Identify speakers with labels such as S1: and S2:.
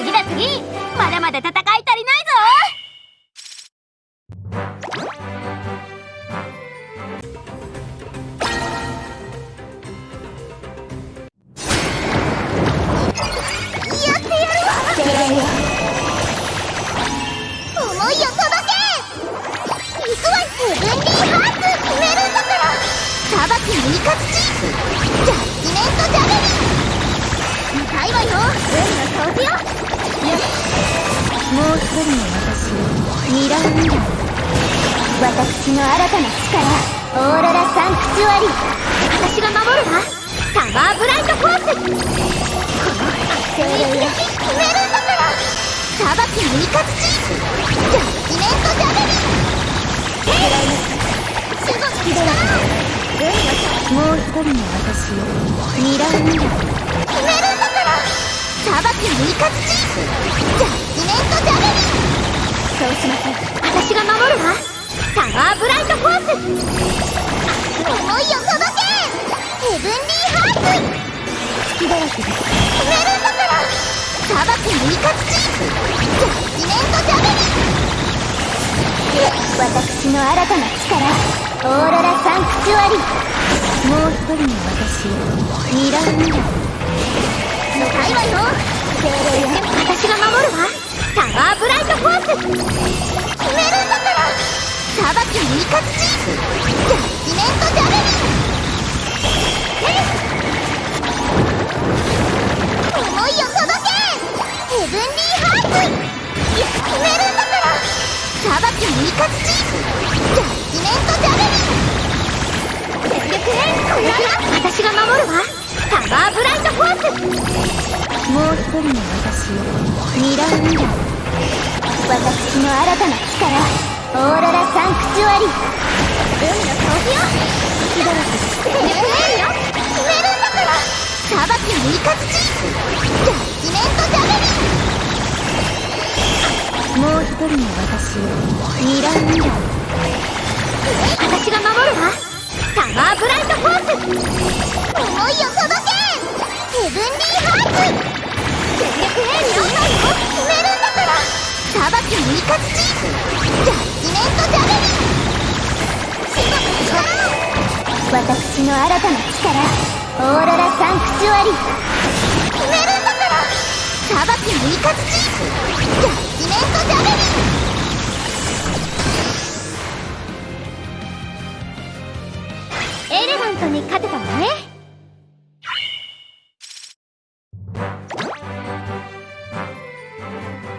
S1: 次だ次。まだまだ戦い足りないぞ。やってやる
S2: う一人の私を
S1: ミラーミラー。私の新たな力オーロラサンクチュアリー私が守るわ。サマーブライトフォースこの精霊よ決めるんだから裁きのイカヅチジャッジメントジャベリンヘイ守護の力
S2: もう一人の私をミラーミラー
S1: 決めるんだから裁きのイカツチジャッジメントジャベリンそうしません私が守るわサマーブライトフォース思いを届けヘブンリーハーツ
S2: 月だらけです
S1: 決めるんだから裁きのイカツチジャッジメントジャベリン私の新たな力オーロラサンクチュアリ
S2: もう一人の私ミラーミラー
S1: 向かいわよ精霊よ私が守る。決めるんだから裁きのイカツチジャッジメントジャベリン思いを届けヘブンリーハーツ決めるんだから裁きのイカツチジャッジメントジャベリン私が守るわサマーブライトフォース
S2: もう一人の私をミラーミラー
S1: 私の新たな力オーロラサンクチュアリ海の掃除よ
S2: 月だらけです
S1: 全力エールよ決めるんだから裁きのイカツチジャッジメントジャベリン
S2: もう一人の私。をミラーミラー
S1: 私が守るわサマーブライトフォース。思いを届け。ヘブンリーハーツ。裁きのイカツチジャッジメントジャベリン守護の力私の新たな力オーロラサンクチュアリ決めるんだから裁きのイカツチジャッジメントジャベリンエレガントに勝てたわね。